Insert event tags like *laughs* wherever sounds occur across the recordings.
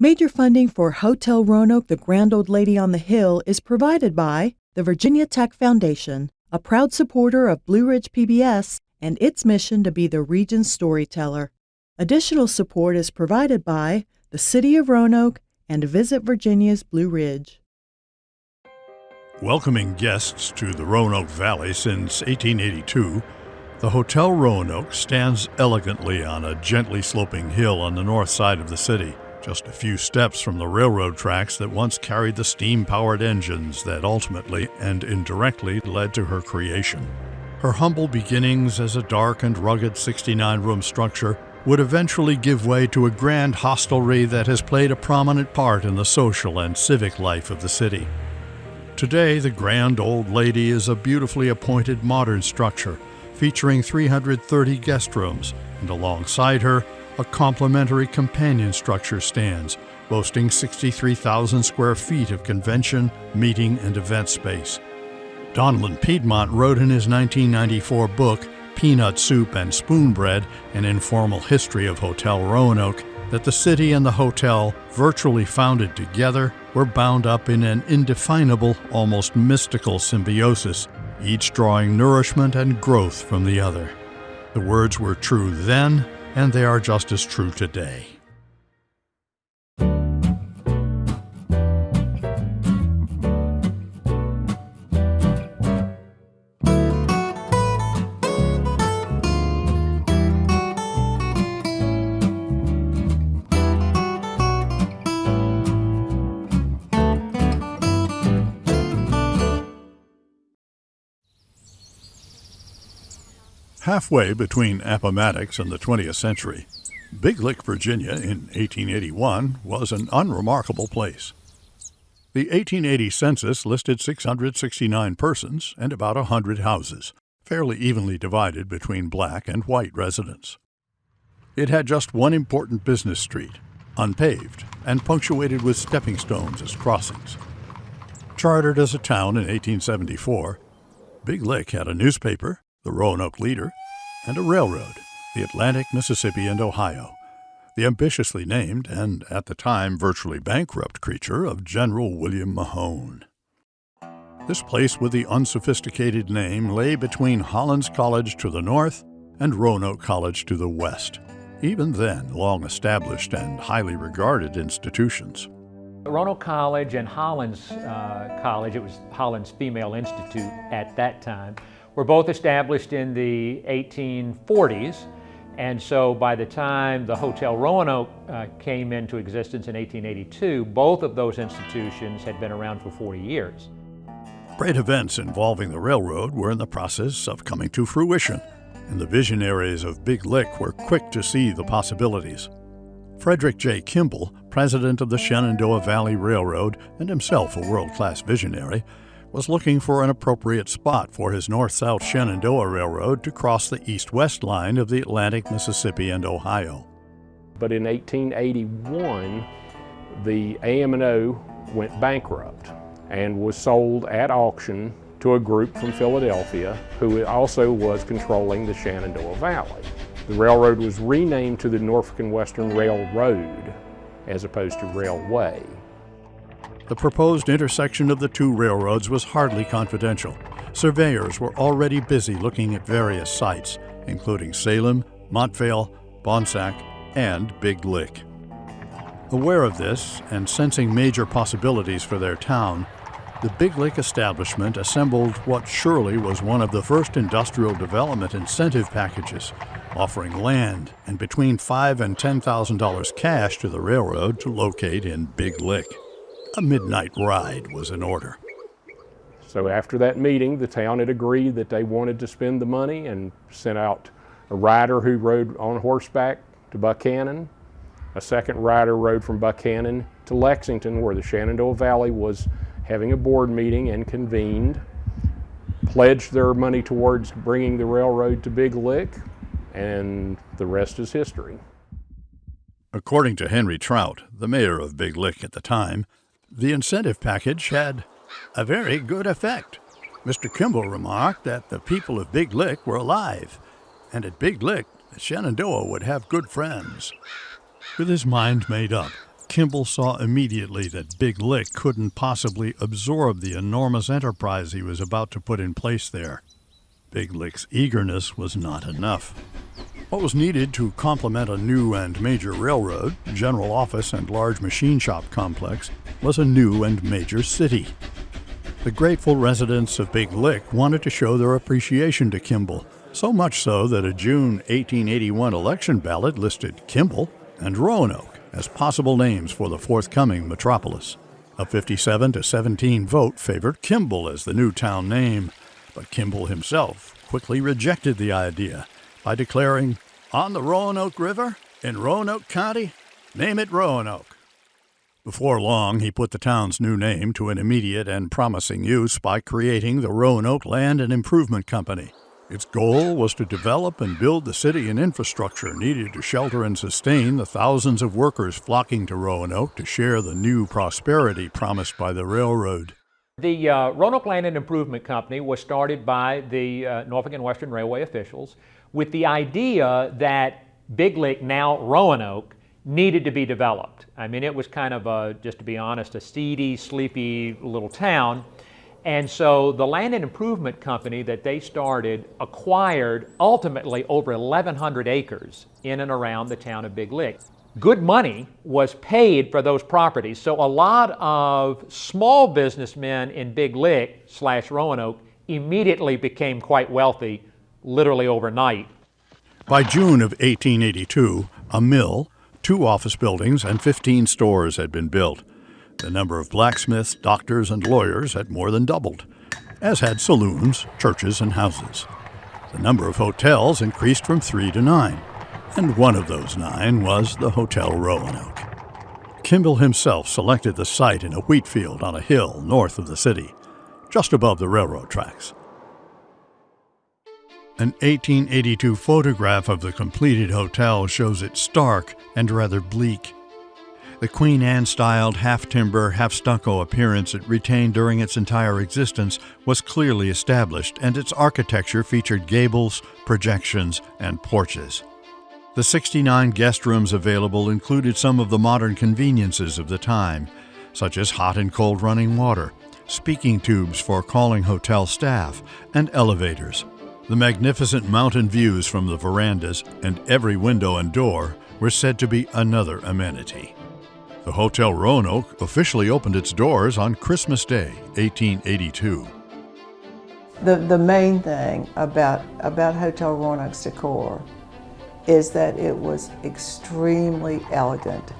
Major funding for Hotel Roanoke, the Grand Old Lady on the Hill, is provided by the Virginia Tech Foundation, a proud supporter of Blue Ridge PBS and its mission to be the region's storyteller. Additional support is provided by the City of Roanoke and Visit Virginia's Blue Ridge. Welcoming guests to the Roanoke Valley since 1882, the Hotel Roanoke stands elegantly on a gently sloping hill on the north side of the city, just a few steps from the railroad tracks that once carried the steam powered engines that ultimately and indirectly led to her creation. Her humble beginnings as a dark and rugged 69 room structure would eventually give way to a grand hostelry that has played a prominent part in the social and civic life of the city. Today, the Grand Old Lady is a beautifully appointed modern structure featuring 330 guest rooms, and alongside her, a complementary companion structure stands, boasting 63,000 square feet of convention, meeting, and event space. Donlan Piedmont wrote in his 1994 book, Peanut Soup and Spoon Bread An Informal History of Hotel Roanoke, that the city and the hotel, virtually founded together, were bound up in an indefinable, almost mystical symbiosis, each drawing nourishment and growth from the other. The words were true then, and they are just as true today. Halfway between Appomattox and the 20th century, Big Lick, Virginia, in 1881, was an unremarkable place. The 1880 census listed 669 persons and about a 100 houses, fairly evenly divided between black and white residents. It had just one important business street, unpaved, and punctuated with stepping stones as crossings. Chartered as a town in 1874, Big Lick had a newspaper, the Roanoke Leader, and a railroad, the Atlantic, Mississippi, and Ohio, the ambitiously named and at the time virtually bankrupt creature of General William Mahone. This place with the unsophisticated name lay between Hollins College to the north and Roanoke College to the west, even then long established and highly regarded institutions. Roanoke College and Hollins uh, College, it was Hollins Female Institute at that time, were both established in the 1840s. And so by the time the Hotel Roanoke uh, came into existence in 1882, both of those institutions had been around for 40 years. Great events involving the railroad were in the process of coming to fruition, and the visionaries of Big Lick were quick to see the possibilities. Frederick J. Kimball, president of the Shenandoah Valley Railroad and himself a world class visionary, was looking for an appropriate spot for his north south Shenandoah Railroad to cross the east west line of the Atlantic, Mississippi, and Ohio. But in 1881, the AM&O went bankrupt and was sold at auction to a group from Philadelphia who also was controlling the Shenandoah Valley. The railroad was renamed to the Norfolk and Western Railroad as opposed to Railway. The proposed intersection of the two railroads was hardly confidential. Surveyors were already busy looking at various sites, including Salem, Montvale, Bonsack, and Big Lick. Aware of this and sensing major possibilities for their town, the Big Lick establishment assembled what surely was one of the first industrial development incentive packages, offering land and between five and ten thousand dollars cash to the railroad to locate in Big Lick. A midnight ride was in order. So after that meeting, the town had agreed that they wanted to spend the money and sent out a rider who rode on horseback to Buchanan. A second rider rode from Buchanan to Lexington where the Shenandoah Valley was having a board meeting and convened, pledged their money towards bringing the railroad to Big Lick, and the rest is history. According to Henry Trout, the mayor of Big Lick at the time, the incentive package had a very good effect. Mr. Kimball remarked that the people of Big Lick were alive, and at Big Lick, Shenandoah would have good friends. With his mind made up, Kimball saw immediately that Big Lick couldn't possibly absorb the enormous enterprise he was about to put in place there. Big Lick's eagerness was not enough. What was needed to complement a new and major railroad, general office, and large machine shop complex was a new and major city. The grateful residents of Big Lick wanted to show their appreciation to Kimball, so much so that a June 1881 election ballot listed Kimball and Roanoke as possible names for the forthcoming metropolis. A 57 to 17 vote favored Kimball as the new town name, but Kimball himself quickly rejected the idea by declaring, On the Roanoke River, in Roanoke County, name it Roanoke. Before long, he put the town's new name to an immediate and promising use by creating the Roanoke Land and Improvement Company. Its goal was to develop and build the city and infrastructure needed to shelter and sustain the thousands of workers flocking to Roanoke to share the new prosperity promised by the railroad. The uh, Roanoke Land and Improvement Company was started by the uh, Norfolk and Western Railway officials with the idea that Big Lick, now Roanoke, needed to be developed. I mean, it was kind of a, just to be honest, a seedy, sleepy little town. And so the Land and Improvement Company that they started acquired ultimately over 1,100 acres in and around the town of Big Lick good money was paid for those properties. So a lot of small businessmen in Big Lick slash Roanoke immediately became quite wealthy, literally overnight. By June of 1882, a mill, two office buildings, and 15 stores had been built. The number of blacksmiths, doctors, and lawyers had more than doubled, as had saloons, churches, and houses. The number of hotels increased from three to nine and one of those nine was the Hotel Roanoke. Kimball himself selected the site in a wheat field on a hill north of the city, just above the railroad tracks. An 1882 photograph of the completed hotel shows it stark and rather bleak. The Queen Anne styled half timber, half stucco appearance it retained during its entire existence was clearly established, and its architecture featured gables, projections, and porches. The 69 guest rooms available included some of the modern conveniences of the time, such as hot and cold running water, speaking tubes for calling hotel staff, and elevators. The magnificent mountain views from the verandas and every window and door were said to be another amenity. The Hotel Roanoke officially opened its doors on Christmas Day, 1882. The, the main thing about, about Hotel Roanoke's decor is that it was extremely elegant.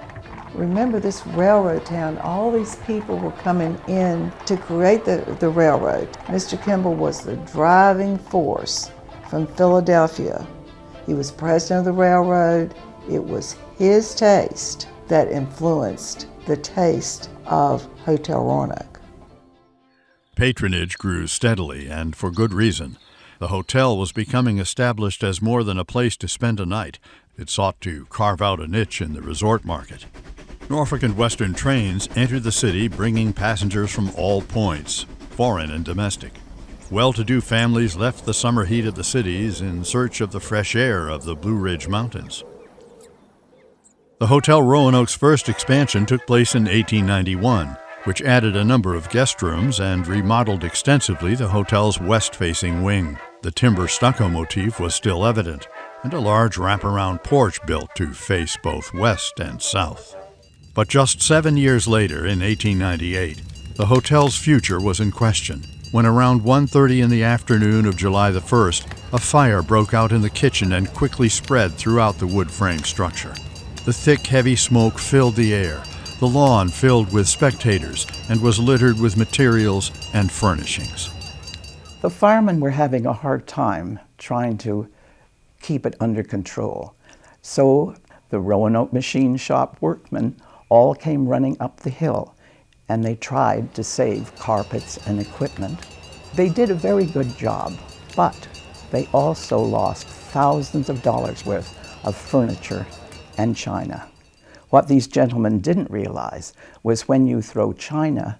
Remember this railroad town, all these people were coming in to create the, the railroad. Mr. Kimball was the driving force from Philadelphia. He was president of the railroad. It was his taste that influenced the taste of Hotel Roanoke. Patronage grew steadily and for good reason. The hotel was becoming established as more than a place to spend a night. It sought to carve out a niche in the resort market. Norfolk and Western trains entered the city bringing passengers from all points, foreign and domestic. Well to do families left the summer heat of the cities in search of the fresh air of the Blue Ridge Mountains. The Hotel Roanoke's first expansion took place in 1891 which added a number of guest rooms and remodeled extensively the hotel's west facing wing. The timber stucco motif was still evident, and a large wraparound porch built to face both west and south. But just seven years later, in 1898, the hotel's future was in question when around 1.30 in the afternoon of July the 1st, a fire broke out in the kitchen and quickly spread throughout the wood frame structure. The thick, heavy smoke filled the air, the lawn filled with spectators and was littered with materials and furnishings. The firemen were having a hard time trying to keep it under control. So the Roanoke machine shop workmen all came running up the hill and they tried to save carpets and equipment. They did a very good job, but they also lost thousands of dollars worth of furniture and china. What these gentlemen didn't realize was when you throw china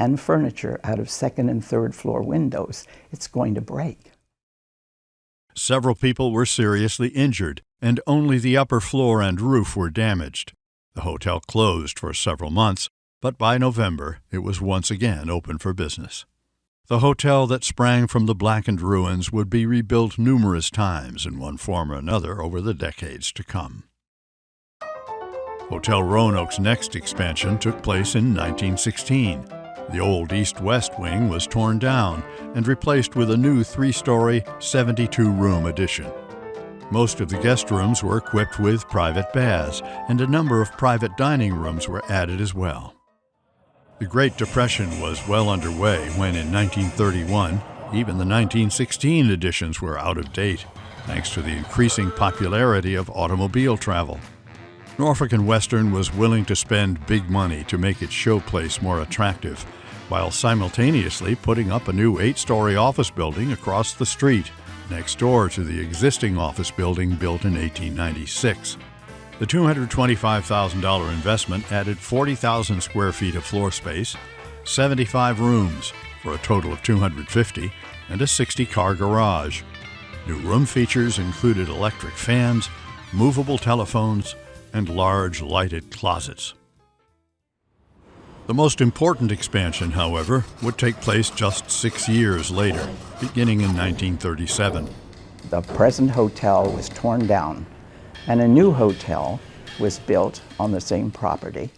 and furniture out of second and third floor windows, it's going to break. Several people were seriously injured, and only the upper floor and roof were damaged. The hotel closed for several months, but by November it was once again open for business. The hotel that sprang from the blackened ruins would be rebuilt numerous times in one form or another over the decades to come. Hotel Roanoke's next expansion took place in 1916. The old east west wing was torn down and replaced with a new three story, 72 room addition. Most of the guest rooms were equipped with private baths, and a number of private dining rooms were added as well. The Great Depression was well underway when, in 1931, even the 1916 editions were out of date, thanks to the increasing popularity of automobile travel. Norfolk and Western was willing to spend big money to make its showplace more attractive, while simultaneously putting up a new eight story office building across the street, next door to the existing office building built in 1896. The $225,000 investment added 40,000 square feet of floor space, 75 rooms for a total of 250, and a 60 car garage. New room features included electric fans, movable telephones, and large lighted closets. The most important expansion, however, would take place just six years later, beginning in 1937. The present hotel was torn down and a new hotel was built on the same property,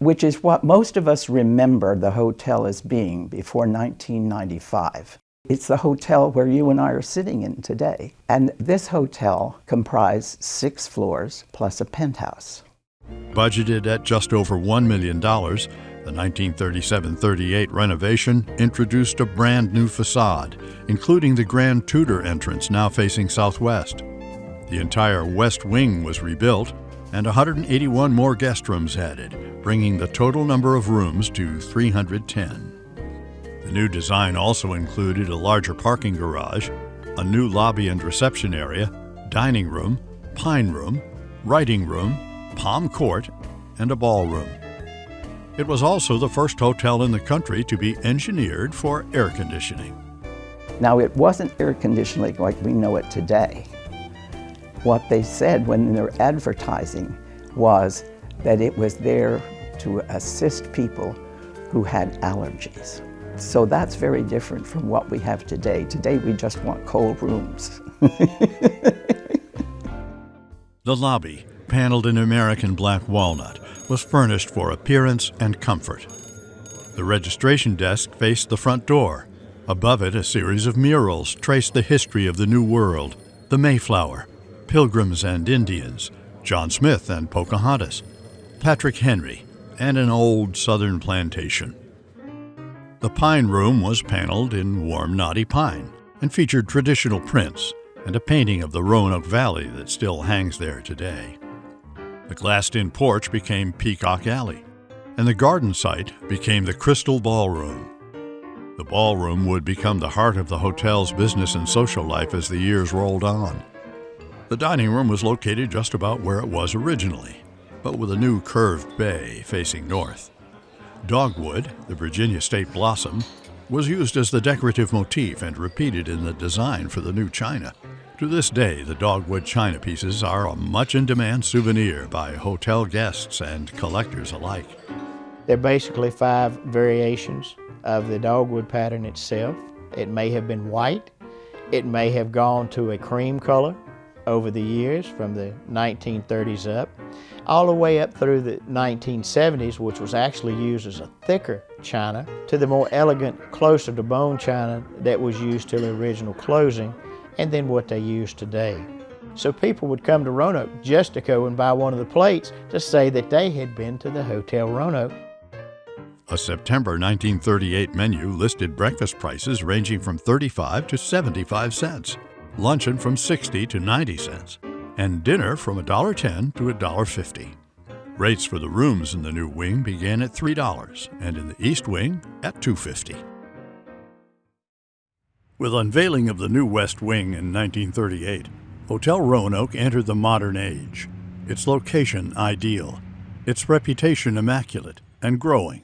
which is what most of us remember the hotel as being before 1995. It's the hotel where you and I are sitting in today. And this hotel comprised six floors plus a penthouse. Budgeted at just over $1 million, the 1937 38 renovation introduced a brand new facade, including the Grand Tudor entrance now facing southwest. The entire west wing was rebuilt and 181 more guest rooms added, bringing the total number of rooms to 310. The new design also included a larger parking garage, a new lobby and reception area, dining room, pine room, writing room, palm court, and a ballroom. It was also the first hotel in the country to be engineered for air conditioning. Now, it wasn't air conditioning like we know it today. What they said when they were advertising was that it was there to assist people who had allergies. So that's very different from what we have today. Today we just want cold rooms. *laughs* the lobby, paneled in American black walnut, was furnished for appearance and comfort. The registration desk faced the front door. Above it, a series of murals traced the history of the New World, the Mayflower, Pilgrims and Indians, John Smith and Pocahontas, Patrick Henry, and an old southern plantation. The Pine Room was paneled in warm knotty pine and featured traditional prints and a painting of the Roanoke Valley that still hangs there today. The glassed in porch became Peacock Alley, and the garden site became the Crystal Ballroom. The ballroom would become the heart of the hotel's business and social life as the years rolled on. The dining room was located just about where it was originally, but with a new curved bay facing north. Dogwood, the Virginia state blossom, was used as the decorative motif and repeated in the design for the new china. To this day, the dogwood china pieces are a much in demand souvenir by hotel guests and collectors alike. They're basically five variations of the dogwood pattern itself. It may have been white, it may have gone to a cream color, over the years from the 1930s up, all the way up through the 1970s, which was actually used as a thicker china, to the more elegant, closer to bone china that was used till the original closing, and then what they use today. So people would come to Roanoke just to go and buy one of the plates to say that they had been to the Hotel Roanoke. A September 1938 menu listed breakfast prices ranging from 35 to 75 cents luncheon from 60 to 90 cents, and dinner from $1.10 to $1.50. Rates for the rooms in the new wing began at $3 and in the east wing at $2.50. With unveiling of the new west wing in 1938, Hotel Roanoke entered the modern age. Its location ideal, its reputation immaculate and growing,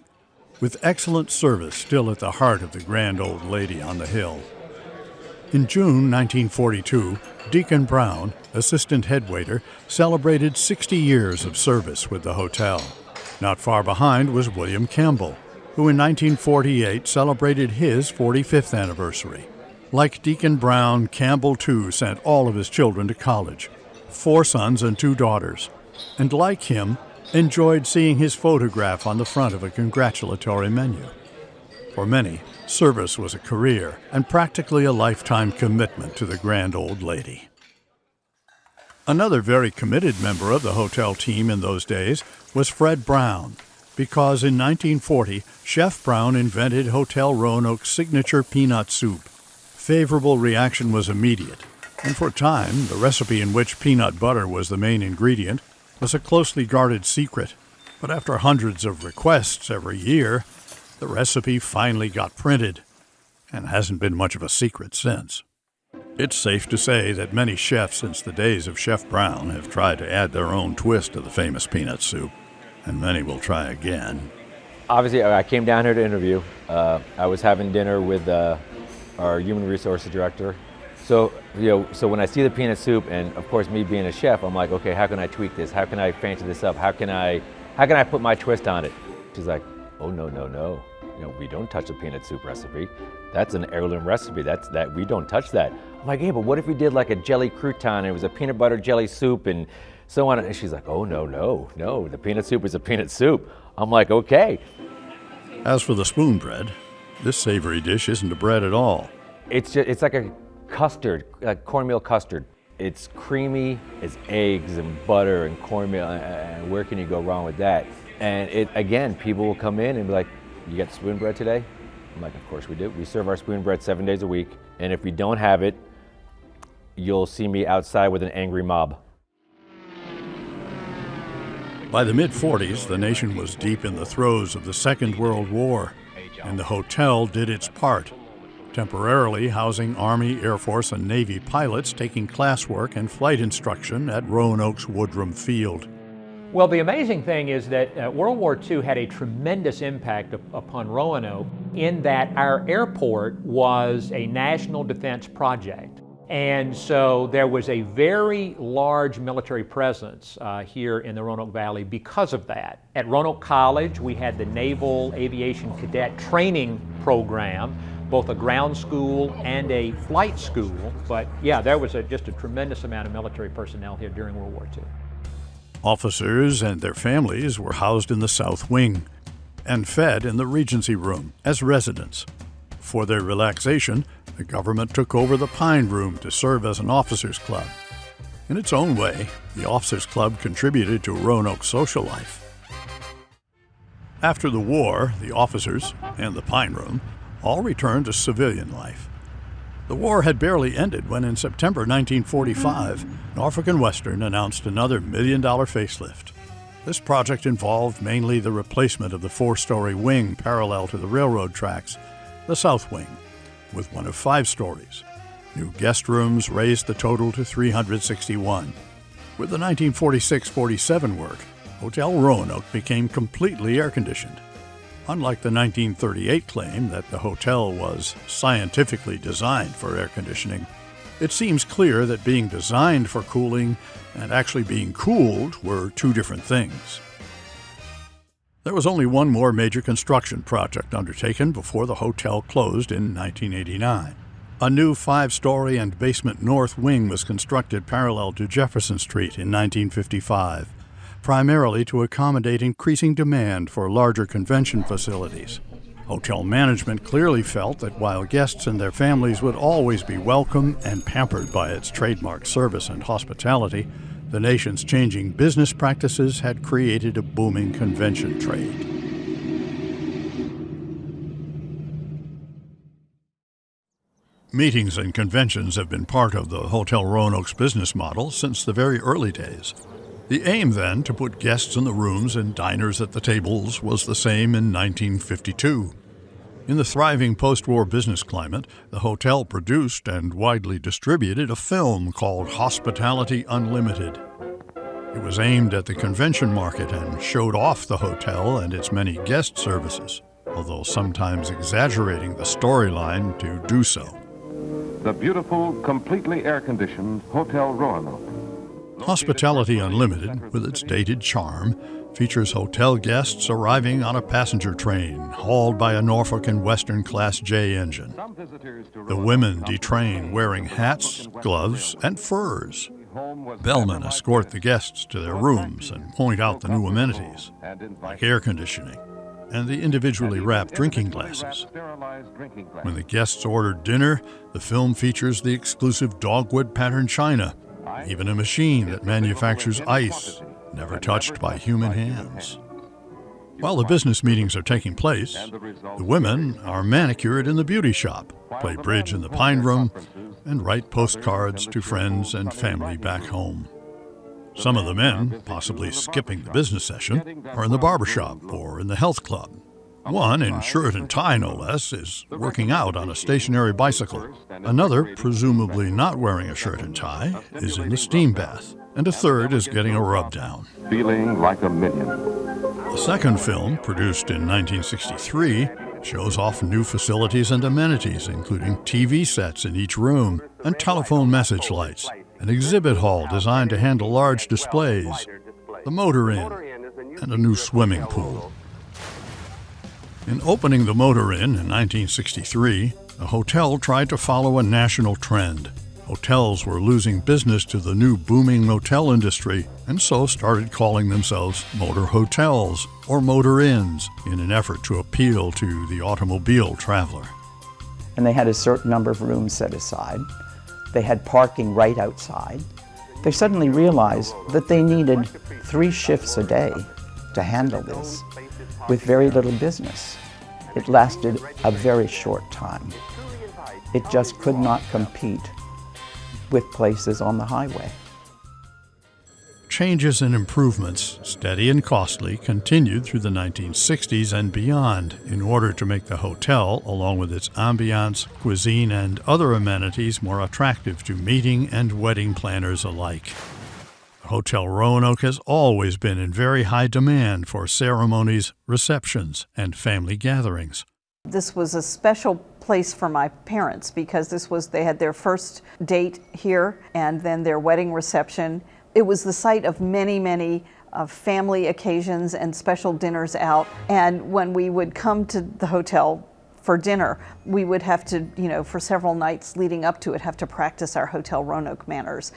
with excellent service still at the heart of the grand old lady on the hill. In June 1942, Deacon Brown, assistant head waiter, celebrated 60 years of service with the hotel. Not far behind was William Campbell, who in 1948 celebrated his 45th anniversary. Like Deacon Brown, Campbell too sent all of his children to college four sons and two daughters, and like him, enjoyed seeing his photograph on the front of a congratulatory menu. For many, service was a career and practically a lifetime commitment to the grand old lady. Another very committed member of the hotel team in those days was Fred Brown, because in 1940, Chef Brown invented Hotel Roanoke's signature peanut soup. Favorable reaction was immediate, and for a time, the recipe in which peanut butter was the main ingredient was a closely guarded secret. But after hundreds of requests every year, the recipe finally got printed and hasn't been much of a secret since. It's safe to say that many chefs since the days of Chef Brown have tried to add their own twist to the famous peanut soup, and many will try again. Obviously, I came down here to interview. Uh, I was having dinner with uh, our human resources director, so, you know, so when I see the peanut soup, and of course me being a chef, I'm like, okay, how can I tweak this? How can I fancy this up? How can I, how can I put my twist on it? She's like, oh no, no, no. You know, we don't touch the peanut soup recipe. That's an heirloom recipe. That's that we don't touch that. I'm like, yeah, but what if we did like a jelly crouton? And it was a peanut butter jelly soup and so on. And she's like, oh no, no, no. The peanut soup is a peanut soup. I'm like, okay. As for the spoon bread, this savory dish isn't a bread at all. It's just, it's like a custard, like cornmeal custard. It's creamy, it's eggs and butter and cornmeal, and where can you go wrong with that? And it again, people will come in and be like, you got spoon bread today? I'm like, of course we do. We serve our spoon bread seven days a week, and if we don't have it, you'll see me outside with an angry mob. By the mid 40s, the nation was deep in the throes of the Second World War, and the hotel did its part temporarily housing Army, Air Force, and Navy pilots taking classwork and flight instruction at Roanoke's Woodrum Field. Well, the amazing thing is that uh, World War II had a tremendous impact up upon Roanoke in that our airport was a national defense project. And so there was a very large military presence uh, here in the Roanoke Valley because of that. At Roanoke College, we had the Naval Aviation Cadet Training Program, both a ground school and a flight school. But yeah, there was a, just a tremendous amount of military personnel here during World War II. Officers and their families were housed in the South Wing and fed in the Regency Room as residents. For their relaxation, the government took over the Pine Room to serve as an officers' club. In its own way, the Officers Club contributed to Roanoke's social life. After the war, the officers and the Pine Room all returned to civilian life. The war had barely ended when, in September 1945, Norfolk and Western announced another million dollar facelift. This project involved mainly the replacement of the four story wing parallel to the railroad tracks, the South Wing, with one of five stories. New guest rooms raised the total to 361. With the 1946 47 work, Hotel Roanoke became completely air conditioned. Unlike the 1938 claim that the hotel was scientifically designed for air conditioning, it seems clear that being designed for cooling and actually being cooled were two different things. There was only one more major construction project undertaken before the hotel closed in 1989. A new five story and basement north wing was constructed parallel to Jefferson Street in 1955 primarily to accommodate increasing demand for larger convention facilities. Hotel management clearly felt that while guests and their families would always be welcome and pampered by its trademark service and hospitality, the nation's changing business practices had created a booming convention trade. Meetings and conventions have been part of the Hotel Roanoke's business model since the very early days. The aim then to put guests in the rooms and diners at the tables was the same in 1952. In the thriving post war business climate, the hotel produced and widely distributed a film called Hospitality Unlimited. It was aimed at the convention market and showed off the hotel and its many guest services, although sometimes exaggerating the storyline to do so. the beautiful, completely air-conditioned Hotel Roanoke. Hospitality Unlimited, with its dated charm, features hotel guests arriving on a passenger train hauled by a Norfolk and Western Class J engine. The women detrain wearing hats, gloves, and furs. Bellmen escort the guests to their rooms and point out the new amenities, like air conditioning and the individually wrapped drinking glasses. When the guests order dinner, the film features the exclusive dogwood pattern china, even a machine that manufactures ice never touched by human hands. While the business meetings are taking place, the women are manicured in the beauty shop, play bridge in the pine room, and write postcards to friends and family back home. Some of the men, possibly skipping the business session, are in the barber shop or in the health club. One, in shirt and tie no less, is working out on a stationary bicycle. Another, presumably not wearing a shirt and tie, is in the steam bath and a third is getting a rub down. Feeling like a minion. The second film, produced in 1963, shows off new facilities and amenities, including TV sets in each room and telephone message lights, an exhibit hall designed to handle large displays, the motor inn, and a new swimming pool. In opening the motor inn in 1963, the hotel tried to follow a national trend Hotels were losing business to the new booming motel industry and so started calling themselves motor hotels or motor inns in an effort to appeal to the automobile traveler. And they had a certain number of rooms set aside. They had parking right outside. They suddenly realized that they needed three shifts a day to handle this with very little business. It lasted a very short time. It just could not compete with places on the highway. Changes and improvements, steady and costly, continued through the 1960s and beyond in order to make the hotel, along with its ambiance, cuisine, and other amenities, more attractive to meeting and wedding planners alike. Hotel Roanoke has always been in very high demand for ceremonies, receptions, and family gatherings. This was a special place for my parents because this was they had their first date here and then their wedding reception. It was the site of many, many uh, family occasions and special dinners out. And when we would come to the hotel for dinner, we would have to, you know, for several nights leading up to it, have to practice our Hotel Roanoke manners.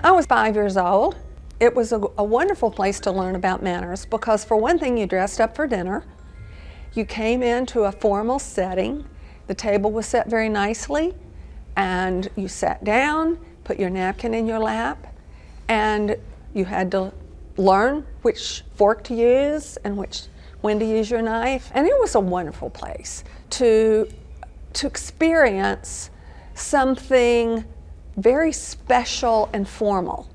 I was five years old. It was a, a wonderful place to learn about manners because, for one thing, you dressed up for dinner. You came into a formal setting. The table was set very nicely, and you sat down, put your napkin in your lap, and you had to learn which fork to use and which when to use your knife. And it was a wonderful place to, to experience something very special and formal.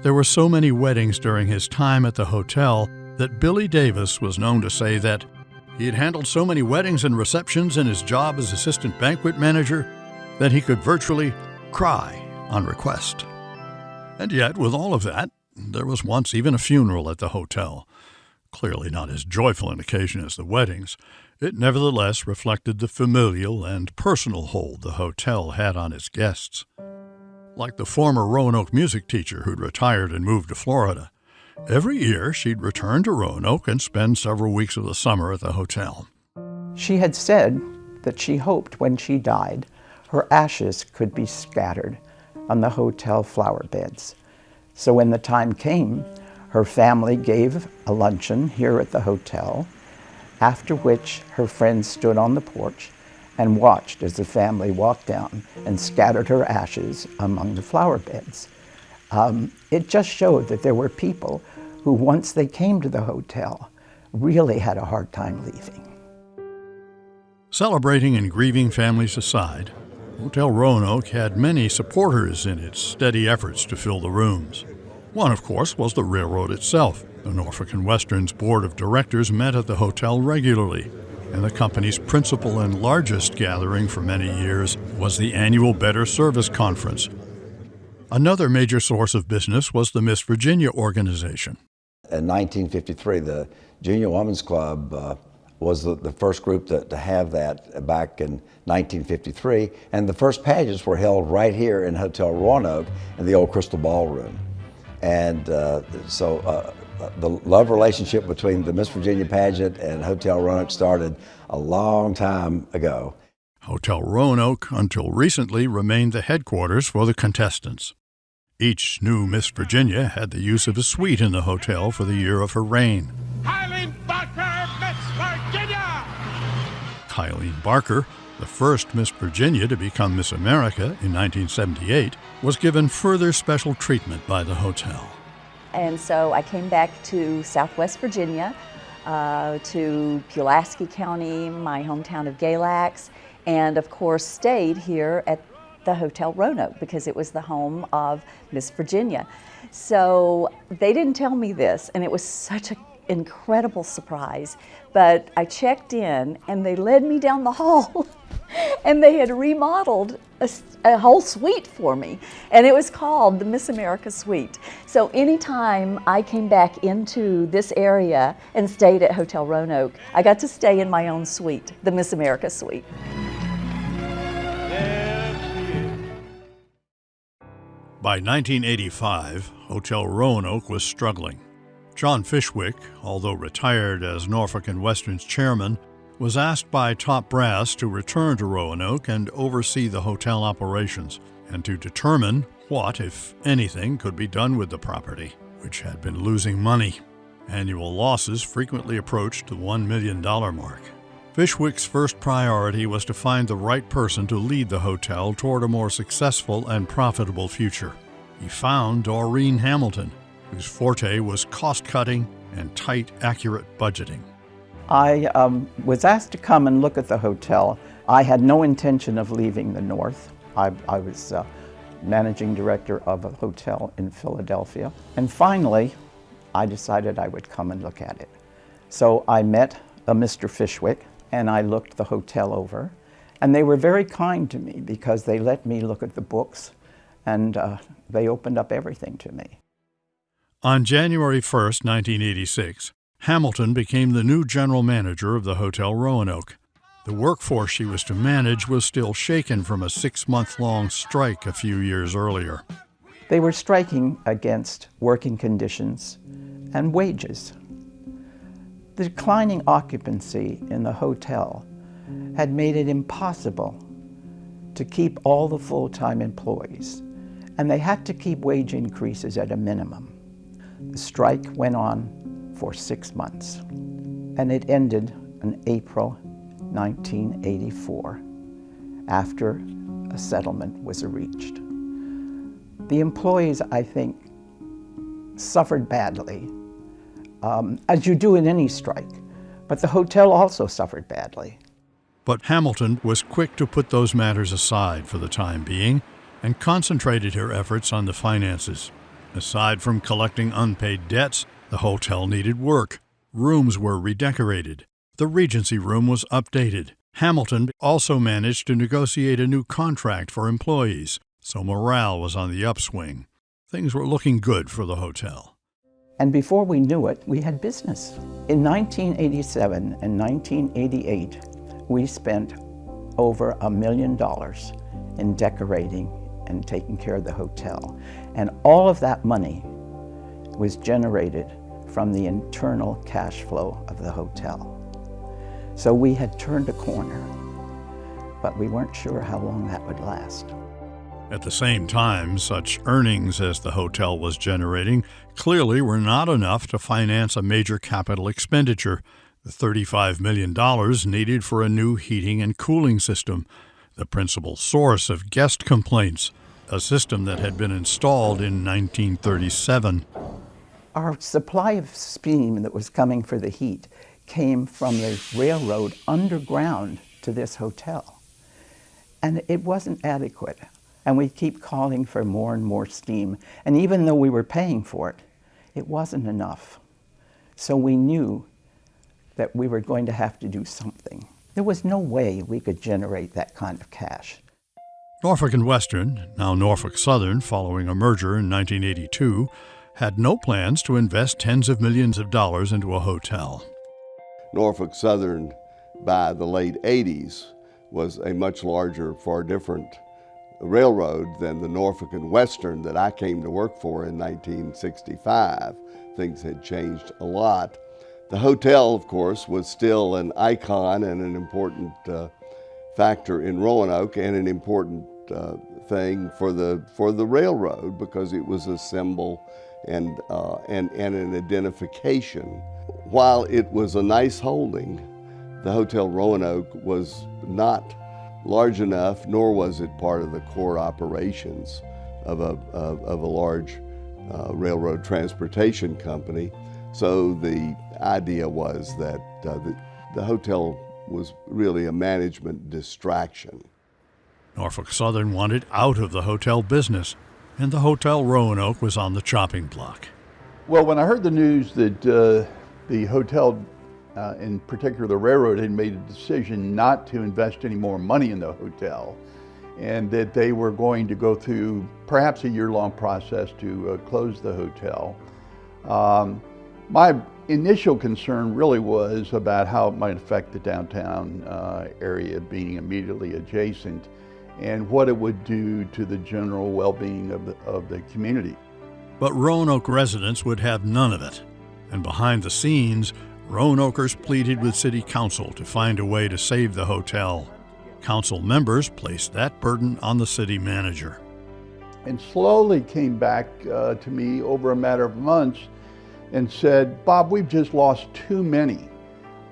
There were so many weddings during his time at the hotel that Billy Davis was known to say that he had handled so many weddings and receptions in his job as assistant banquet manager that he could virtually cry on request. And yet, with all of that, there was once even a funeral at the hotel. Clearly not as joyful an occasion as the weddings, it nevertheless reflected the familial and personal hold the hotel had on its guests. Like the former Roanoke music teacher who'd retired and moved to Florida, Every year, she'd return to Roanoke and spend several weeks of the summer at the hotel. She had said that she hoped when she died, her ashes could be scattered on the hotel flower beds. So when the time came, her family gave a luncheon here at the hotel, after which her friends stood on the porch and watched as the family walked down and scattered her ashes among the flower beds. Um, it just showed that there were people who, once they came to the hotel, really had a hard time leaving. Celebrating and grieving families aside, Hotel Roanoke had many supporters in its steady efforts to fill the rooms. One, of course, was the railroad itself. The Norfolk and Western's board of directors met at the hotel regularly, and the company's principal and largest gathering for many years was the annual Better Service Conference, Another major source of business was the Miss Virginia organization. In 1953, the Junior Women's Club uh, was the, the first group to, to have that back in 1953. And the first pageants were held right here in Hotel Roanoke in the old Crystal Ballroom. And uh, so uh, the love relationship between the Miss Virginia pageant and Hotel Roanoke started a long time ago. Hotel Roanoke, until recently, remained the headquarters for the contestants. Each new Miss Virginia had the use of a suite in the hotel for the year of her reign. Kylene Barker, Miss Virginia! Kylene Barker, the first Miss Virginia to become Miss America in 1978, was given further special treatment by the hotel. And so I came back to Southwest Virginia, uh, to Pulaski County, my hometown of Galax, and of course stayed here at the Hotel Roanoke because it was the home of Miss Virginia. So they didn't tell me this, and it was such an incredible surprise. But I checked in, and they led me down the *laughs* hall, and they had remodeled a, a, whole suite for me, and it was called the Miss America Suite. So anytime I came back into this area and stayed at Hotel Roanoke, I got to stay in my own suite, the Miss America Suite. By 1985, Hotel Roanoke was struggling. John Fishwick, although retired as Norfolk and Western's chairman, was asked by top brass to return to Roanoke and oversee the hotel operations, and to determine what, if anything, could be done with the property, which had been losing money. Annual losses frequently approached the $1 million mark. Fishwick's first priority was to find the right person to lead the hotel toward a more successful and profitable future. He found Doreen Hamilton, whose forte was cost cutting and tight, accurate budgeting. I um, was asked to come and look at the hotel. I had no intention of leaving the North. I, I was uh, managing director of a hotel in Philadelphia. And finally, I decided I would come and look at it. So I met a Mr. Fishwick, and I looked the hotel over. And they were very kind to me because they let me look at the books and uh, they opened up everything to me. On January 1, 1986, Hamilton became the new general manager of the Hotel Roanoke. The workforce she was to manage was still shaken from a six month long strike a few years earlier. They were striking against working conditions and wages. The declining occupancy in the hotel had made it impossible to keep all the full-time employees, and they had to keep wage increases at a minimum. The strike went on for six months, and it ended in April 1984 after a settlement was reached. The employees, I think, suffered badly um, as you do in any strike. But the hotel also suffered badly. But Hamilton was quick to put those matters aside for the time being and concentrated her efforts on the finances. Aside from collecting unpaid debts, the hotel needed work. Rooms were redecorated. The Regency room was updated. Hamilton also managed to negotiate a new contract for employees, so morale was on the upswing. Things were looking good for the hotel. And before we knew it, we had business. In 1987 and 1988, we spent over a million dollars in decorating and taking care of the hotel. And all of that money was generated from the internal cash flow of the hotel. So we had turned a corner, but we weren't sure how long that would last. At the same time, such earnings as the hotel was generating clearly were not enough to finance a major capital expenditure, the $35 million needed for a new heating and cooling system, the principal source of guest complaints, a system that had been installed in 1937. Our supply of steam that was coming for the heat came from the railroad underground to this hotel. And it wasn't adequate and we keep calling for more and more steam. And even though we were paying for it, it wasn't enough. So we knew that we were going to have to do something. There was no way we could generate that kind of cash. Norfolk and Western, now Norfolk Southern following a merger in 1982, had no plans to invest tens of millions of dollars into a hotel. Norfolk Southern by the late 80s was a much larger, far different railroad than the Norfolk and Western that I came to work for in 1965. Things had changed a lot. The hotel, of course, was still an icon and an important uh, factor in Roanoke and an important uh, thing for the, for the railroad because it was a symbol and, uh, and, and an identification. While it was a nice holding, the Hotel Roanoke was not large enough, nor was it part of the core operations of a, of, of a large uh, railroad transportation company. So the idea was that uh, the, the hotel was really a management distraction. Norfolk Southern wanted out of the hotel business, and the Hotel Roanoke was on the chopping block. Well, when I heard the news that uh, the hotel, uh, in particular the railroad, had made a decision not to invest any more money in the hotel, and that they were going to go through perhaps a year-long process to uh, close the hotel, um, my initial concern really was about how it might affect the downtown uh, area being immediately adjacent and what it would do to the general well-being of the, of the community. But Roanoke residents would have none of it. And behind the scenes, Roanokers pleaded with City Council to find a way to save the hotel. Council members placed that burden on the city manager. And slowly came back uh, to me over a matter of months and said, Bob, we've just lost too many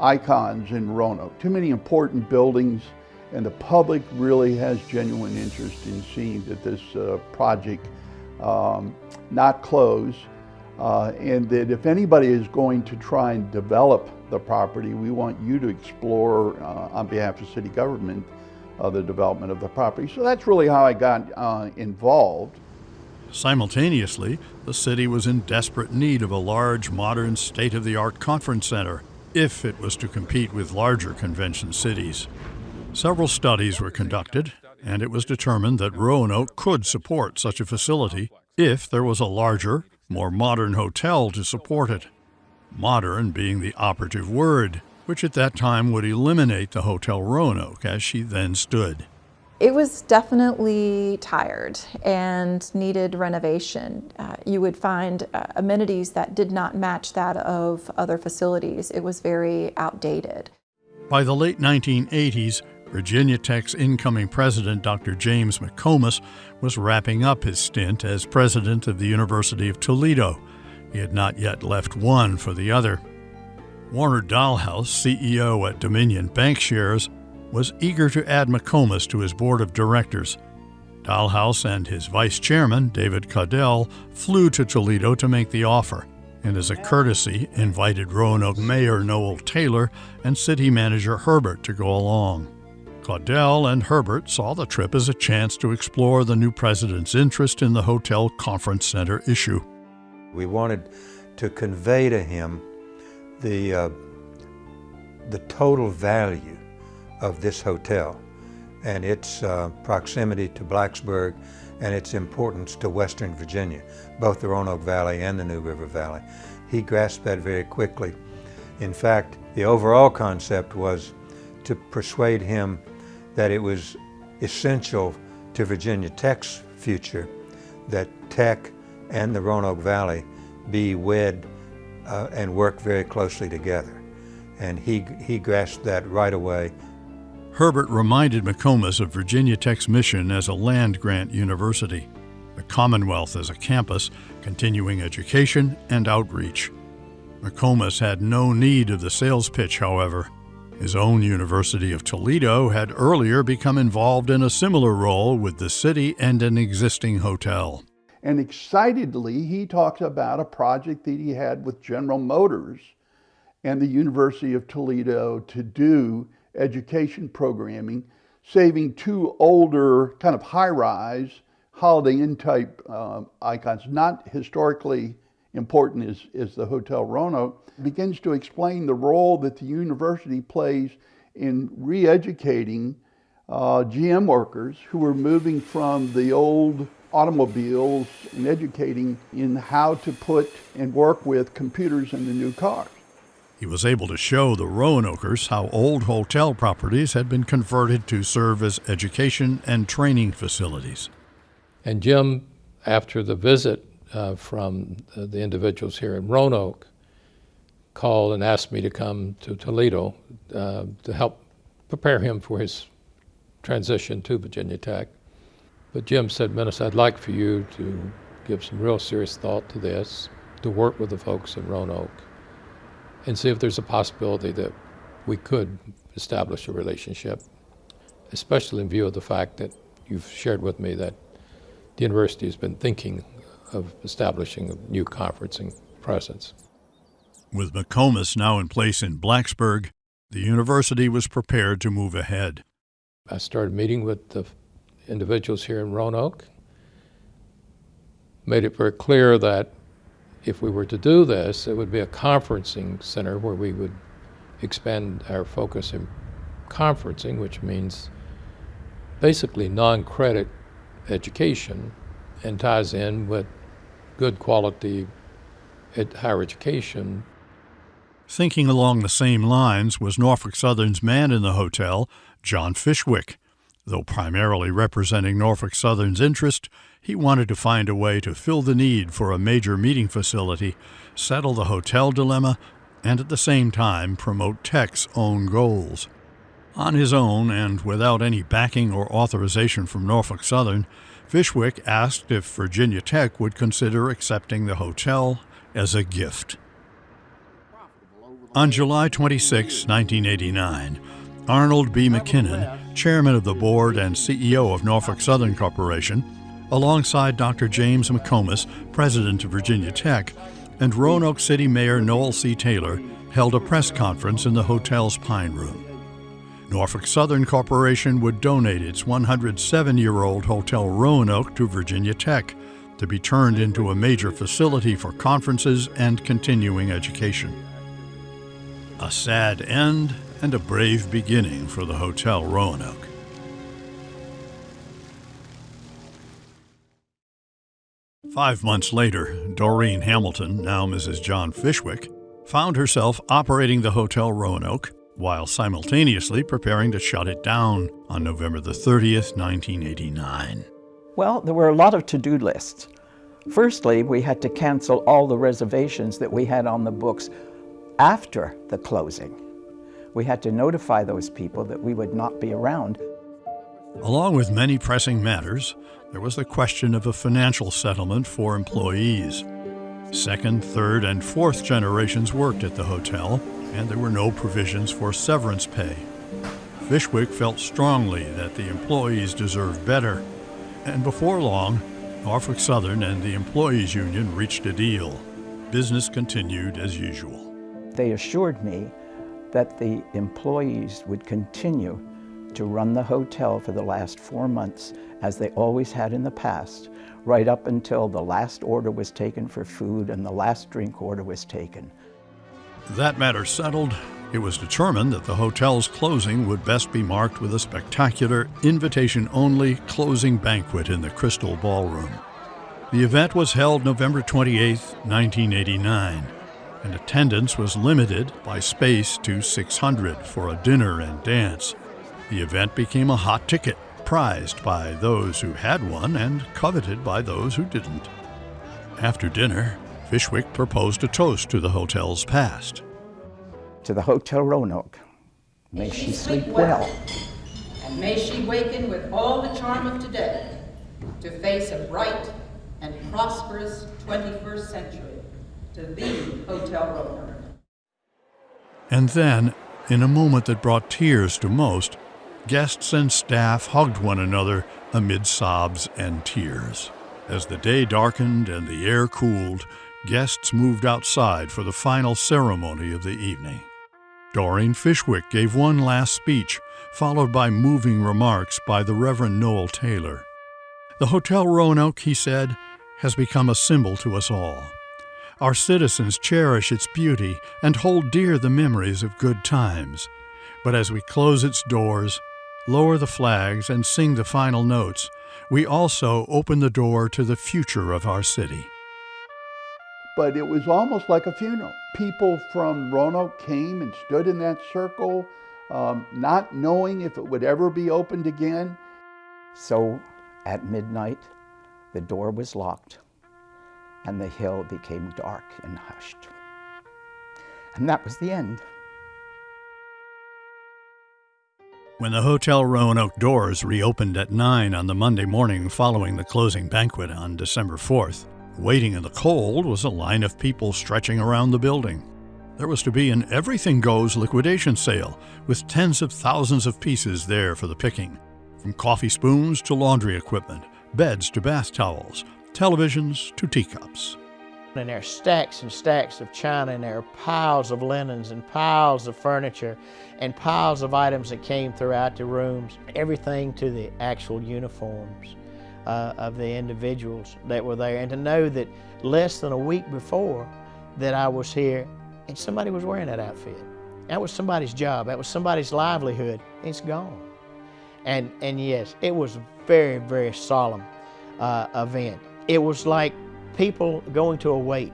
icons in Roanoke, too many important buildings, and the public really has genuine interest in seeing that this uh, project um, not close, uh, and that if anybody is going to try and develop the property, we want you to explore uh, on behalf of city government uh, the development of the property. So that's really how I got uh, involved. Simultaneously, the city was in desperate need of a large, modern, state of the art conference center if it was to compete with larger convention cities. Several studies were conducted, and it was determined that Roanoke could support such a facility if there was a larger, more modern hotel to support it. Modern being the operative word, which at that time would eliminate the Hotel Roanoke as she then stood. It was definitely tired and needed renovation. Uh, you would find uh, amenities that did not match that of other facilities. It was very outdated. By the late 1980s, Virginia Tech's incoming president, Dr. James McComas, was wrapping up his stint as president of the University of Toledo. He had not yet left one for the other. Warner Dalhouse, CEO at Dominion Bankshares, was eager to add McComas to his board of directors. Dalhouse and his vice chairman, David Caudell, flew to Toledo to make the offer, and as a courtesy, invited Roanoke Mayor Noel Taylor and city manager Herbert to go along. Caudell and Herbert saw the trip as a chance to explore the new president's interest in the hotel conference center issue. We wanted to convey to him the, uh, the total value of this hotel and its uh, proximity to Blacksburg and its importance to Western Virginia, both the Roanoke Valley and the New River Valley. He grasped that very quickly. In fact, the overall concept was to persuade him that it was essential to Virginia Tech's future that Tech and the Roanoke Valley be wed uh, and work very closely together. And he, he grasped that right away Herbert reminded McComas of Virginia Tech's mission as a land grant university, the Commonwealth as a campus, continuing education and outreach. McComas had no need of the sales pitch, however. His own University of Toledo had earlier become involved in a similar role with the city and an existing hotel. And excitedly, he talked about a project that he had with General Motors and the University of Toledo to do education programming, saving two older kind of high-rise Holiday Inn type uh, icons, not historically important as, as the Hotel Roanoke, begins to explain the role that the university plays in re-educating uh, GM workers who are moving from the old automobiles and educating in how to put and work with computers in the new cars. He was able to show the Roanokers how old hotel properties had been converted to serve as education and training facilities. And Jim, after the visit uh, from the, the individuals here in Roanoke, called and asked me to come to Toledo uh, to help prepare him for his transition to Virginia Tech. But Jim said, Menace, I'd like for you to give some real serious thought to this, to work with the folks in Roanoke, and see if there's a possibility that we could establish a relationship, especially in view of the fact that you've shared with me that the university has been thinking of establishing a new conferencing presence. With McComas now in place in Blacksburg, the university was prepared to move ahead. I started meeting with the individuals here in Roanoke, made it very clear that if we were to do this, it would be a conferencing center where we would expand our focus in conferencing, which means basically non-credit education and ties in with good quality higher education. Thinking along the same lines was Norfolk Southern's man in the hotel, John Fishwick. Though primarily representing Norfolk Southern's interest, he wanted to find a way to fill the need for a major meeting facility, settle the hotel dilemma, and at the same time promote Tech's own goals. On his own, and without any backing or authorization from Norfolk Southern, Fishwick asked if Virginia Tech would consider accepting the hotel as a gift. On July 26, 1989, Arnold B. McKinnon, chairman of the board and CEO of Norfolk Southern Corporation, alongside Dr. James McComas, president of Virginia Tech, and Roanoke City Mayor Noel C. Taylor, held a press conference in the hotel's Pine Room. Norfolk Southern Corporation would donate its 107 year old Hotel Roanoke to Virginia Tech to be turned into a major facility for conferences and continuing education. A sad end and a brave beginning for the Hotel Roanoke. Five months later, Doreen Hamilton, now Mrs. John Fishwick, found herself operating the Hotel Roanoke while simultaneously preparing to shut it down on November the 30th, 1989. Well, there were a lot of to-do lists. Firstly, we had to cancel all the reservations that we had on the books after the closing. We had to notify those people that we would not be around. Along with many pressing matters, there was the question of a financial settlement for employees. Second, third, and fourth generations worked at the hotel, and there were no provisions for severance pay. Fishwick felt strongly that the employees deserved better, and before long, Norfolk Southern and the Employees Union reached a deal. Business continued as usual. They assured me that the employees would continue to run the hotel for the last four months as they always had in the past, right up until the last order was taken for food and the last drink order was taken. That matter settled, it was determined that the hotel's closing would best be marked with a spectacular, invitation only closing banquet in the Crystal Ballroom. The event was held November 28, 1989, and attendance was limited by space to 600 for a dinner and dance. The event became a hot ticket, prized by those who had one and coveted by those who didn't. After dinner, Fishwick proposed a toast to the hotel's past. To the Hotel Roanoke, may, may she, she sleep well. well. And may she waken with all the charm of today to face a bright and prosperous 21st century, to the Hotel Roanoke. And then, in a moment that brought tears to most, guests and staff hugged one another amid sobs and tears. As the day darkened and the air cooled, guests moved outside for the final ceremony of the evening. Doreen Fishwick gave one last speech, followed by moving remarks by the Reverend Noel Taylor. The Hotel Roanoke, he said, has become a symbol to us all. Our citizens cherish its beauty and hold dear the memories of good times. But as we close its doors, lower the flags, and sing the final notes, we also open the door to the future of our city. but it was almost like a funeral. People from Roanoke came and stood in that circle, um, not knowing if it would ever be opened again. So at midnight, the door was locked and the hill became dark and hushed. And that was the end. When the Hotel Roanoke doors reopened at 9 on the Monday morning following the closing banquet on December 4th, waiting in the cold was a line of people stretching around the building. There was to be an everything goes liquidation sale with tens of thousands of pieces there for the picking, from coffee spoons to laundry equipment, beds to bath towels, televisions to teacups. And there are stacks and stacks of china, and there are piles of linens and piles of furniture and piles of items that came throughout the rooms, everything to the actual uniforms uh, of the individuals that were there. And to know that less than a week before that I was here, and somebody was wearing that outfit. That was somebody's job. That was somebody's livelihood. It's gone. And, and yes, it was a very, very solemn uh, event. It was like people going to a wake.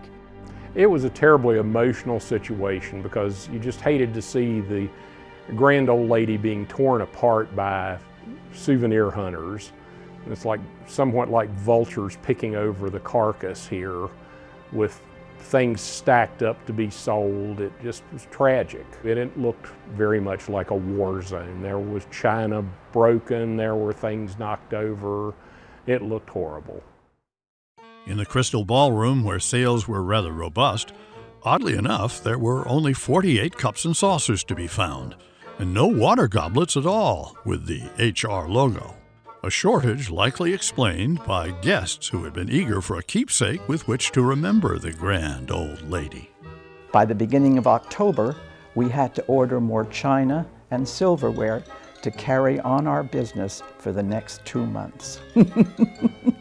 It was a terribly emotional situation because you just hated to see the grand old lady being torn apart by souvenir hunters. It's like somewhat like vultures picking over the carcass here with things stacked up to be sold. It just was tragic. It looked very much like a war zone. There was china broken, there were things knocked over. It looked horrible. In the Crystal Ballroom, where sales were rather robust, oddly enough, there were only 48 cups and saucers to be found, and no water goblets at all with the HR logo. A shortage likely explained by guests who had been eager for a keepsake with which to remember the grand old lady. By the beginning of October, we had to order more china and silverware to carry on our business for the next two months. *laughs*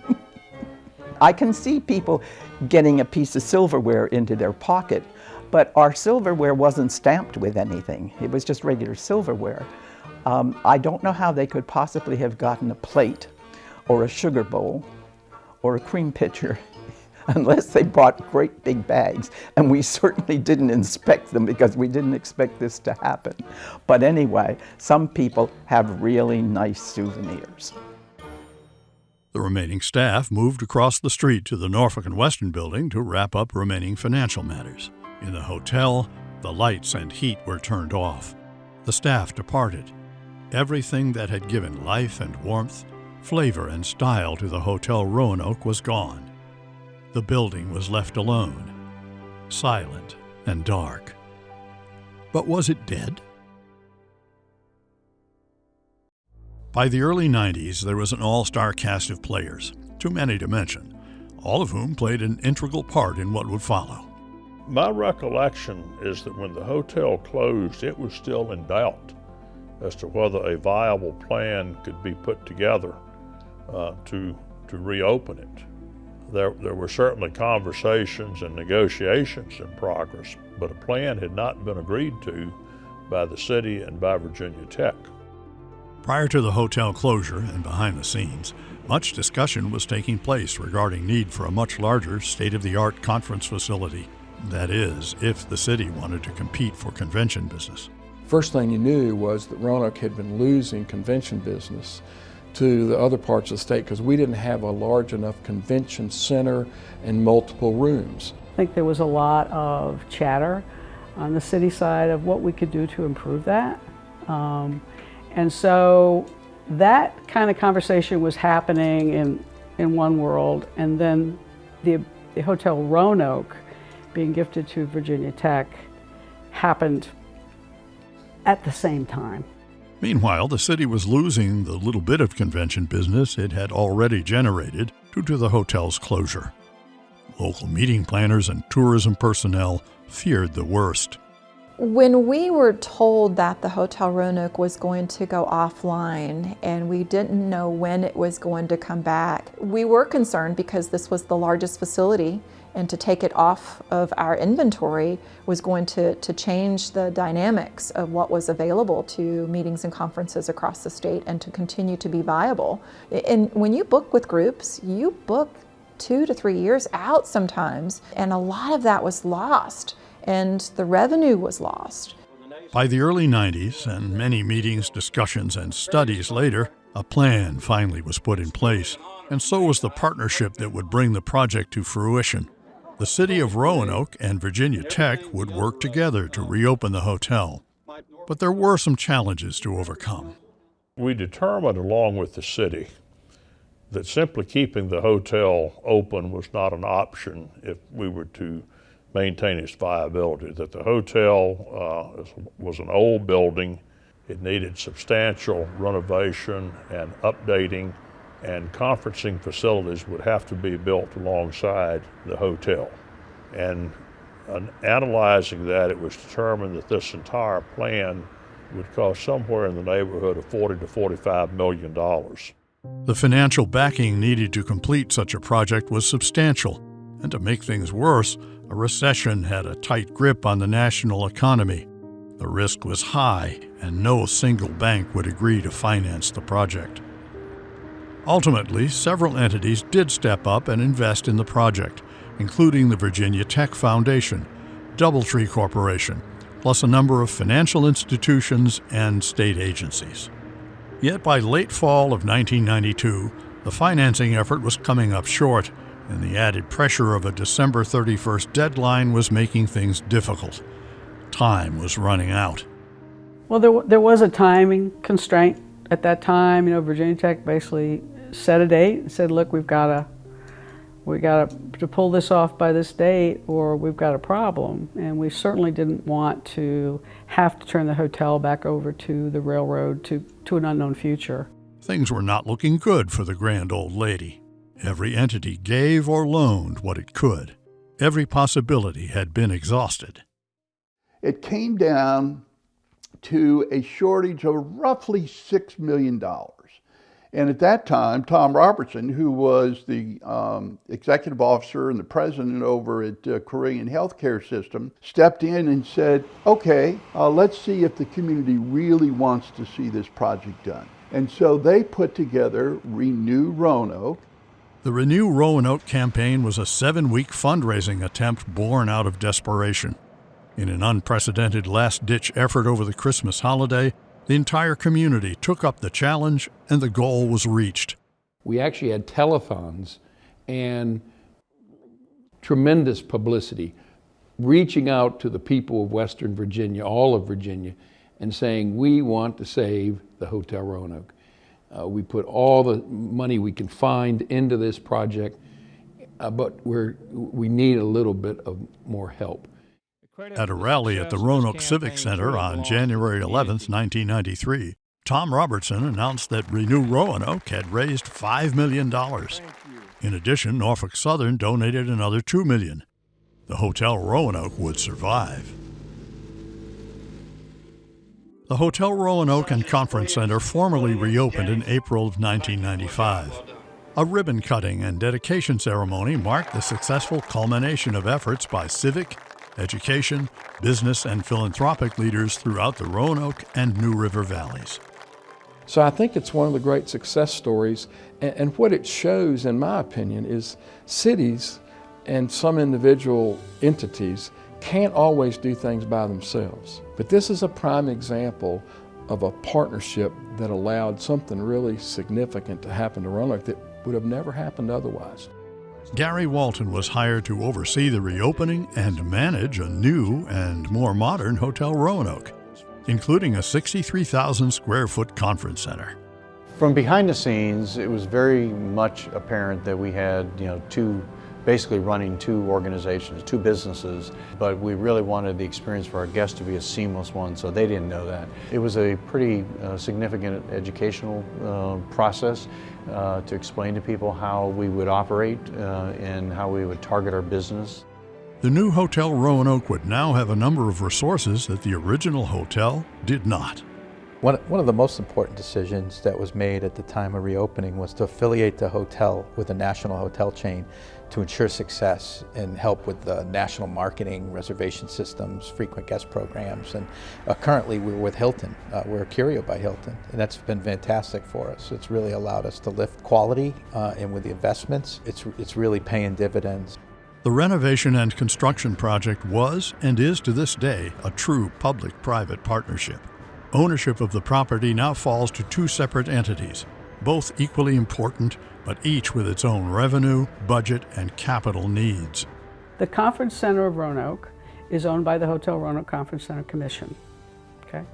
I can see people getting a piece of silverware into their pocket, but our silverware wasn't stamped with anything. It was just regular silverware. Um, I don't know how they could possibly have gotten a plate or a sugar bowl or a cream pitcher *laughs* unless they brought great big bags. And we *laughs* certainly didn't inspect them because we didn't expect this to happen. But anyway, some people have really nice souvenirs. The remaining staff moved across the street to the Norfolk and Western building to wrap up remaining financial matters. In the hotel, the lights and heat were turned off. The staff departed. Everything that had given life and warmth, flavor and style to the Hotel Roanoke was gone. The building was left alone, silent and dark. But was it dead? By the early 90s, there was an all star cast of players, too many to mention, all of whom played an integral part in what would follow. My recollection is that when the hotel closed, it was still in doubt as to whether a viable plan could be put together uh, to, to reopen it. There, there were certainly conversations and negotiations in progress, but a plan had not been agreed to by the city and by Virginia Tech. Prior to the hotel closure and behind the scenes, much discussion was taking place regarding need for a much larger state-of-the-art conference facility. That is, if the city wanted to compete for convention business. First thing you knew was that Roanoke had been losing convention business to the other parts of the state because we didn't have a large enough convention center and multiple rooms. I think there was a lot of chatter on the city side of what we could do to improve that. Um, and so that kind of conversation was happening in, in one world, and then the, the Hotel Roanoke being gifted to Virginia Tech happened at the same time. Meanwhile, the city was losing the little bit of convention business it had already generated due to the hotel's closure. Local meeting planners and tourism personnel feared the worst. When we were told that the Hotel Roanoke was going to go offline and we didn't know when it was going to come back, we were concerned because this was the largest facility and to take it off of our inventory was going to, to change the dynamics of what was available to meetings and conferences across the state and to continue to be viable. And when you book with groups, you book two to three years out sometimes, and a lot of that was lost, and the revenue was lost. By the early 90s, and many meetings, discussions, and studies later, a plan finally was put in place, and so was the partnership that would bring the project to fruition. The city of Roanoke and Virginia Tech would work together to reopen the hotel. But there were some challenges to overcome. We determined, along with the city, that simply keeping the hotel open was not an option if we were to maintain its viability. That the hotel uh, was an old building, it needed substantial renovation and updating, and conferencing facilities would have to be built alongside the hotel. And in analyzing that, it was determined that this entire plan would cost somewhere in the neighborhood of 40 to 45 million dollars. The financial backing needed to complete such a project was substantial, and to make things worse, a recession had a tight grip on the national economy. The risk was high, and no single bank would agree to finance the project. Ultimately, several entities did step up and invest in the project, including the Virginia Tech Foundation, Doubletree Corporation, plus a number of financial institutions and state agencies. Yet by late fall of 1992, the financing effort was coming up short, and the added pressure of a December 31st deadline was making things difficult. Time was running out. Well, there, there was a timing constraint at that time. You know, Virginia Tech basically set a date and said, look, we've got to we got to pull this off by this date or we've got a problem. And we certainly didn't want to have to turn the hotel back over to the railroad to, to an unknown future. Things were not looking good for the grand old lady. Every entity gave or loaned what it could. Every possibility had been exhausted. It came down to a shortage of roughly $6 million. And at that time, Tom Robertson, who was the um, executive officer and the president over at uh, Carilion Healthcare System, stepped in and said, okay, uh, let's see if the community really wants to see this project done. And so they put together Renew Roanoke. The Renew Roanoke campaign was a seven week fundraising attempt born out of desperation. In an unprecedented last ditch effort over the Christmas holiday, the entire community took up the challenge and the goal was reached. We actually had telephones and tremendous publicity, reaching out to the people of Western Virginia, all of Virginia, and saying, we want to save the Hotel Roanoke. Uh, we put all the money we can find into this project, uh, but we're, we need a little bit of more help. At a rally at the Roanoke Civic Center on January 11, 1993, Tom Robertson announced that Renew Roanoke had raised $5 million. In addition, Norfolk Southern donated another 2 million. The Hotel Roanoke would survive. The Hotel Roanoke and Conference Center formally reopened in April of 1995. A ribbon cutting and dedication ceremony marked the successful culmination of efforts by civic, education, business, and philanthropic leaders throughout the Roanoke and New River valleys. So I think it's one of the great success stories, and, and what it shows, in my opinion, is cities and some individual entities can't always do things by themselves. But this is a prime example of a partnership that allowed something really significant to happen to Roanoke that would have never happened otherwise. Gary Walton was hired to oversee the reopening and manage a new and more modern Hotel Roanoke, including a 63,000 square foot conference center. From behind the scenes, it was very much apparent that we had, you know, two basically running two organizations, two businesses, but we really wanted the experience for our guests to be a seamless one, so they didn't know that. It was a pretty uh, significant educational uh, process uh, to explain to people how we would operate uh, and how we would target our business. The new Hotel Roanoke would now have a number of resources that the original hotel did not. One, one of the most important decisions that was made at the time of reopening was to affiliate the hotel with a national hotel chain to ensure success and help with the national marketing, reservation systems, frequent guest programs. And uh, currently we're with Hilton. Uh, we're a Curio by Hilton, and that's been fantastic for us. It's really allowed us to lift quality, uh, and with the investments, it's, it's really paying dividends. The renovation and construction project was, and is to this day, a true public-private partnership. Ownership of the property now falls to two separate entities, both equally important, but each with its own revenue, budget, and capital needs. The Conference Center of Roanoke is owned by the Hotel Roanoke Conference Center Commission. Okay?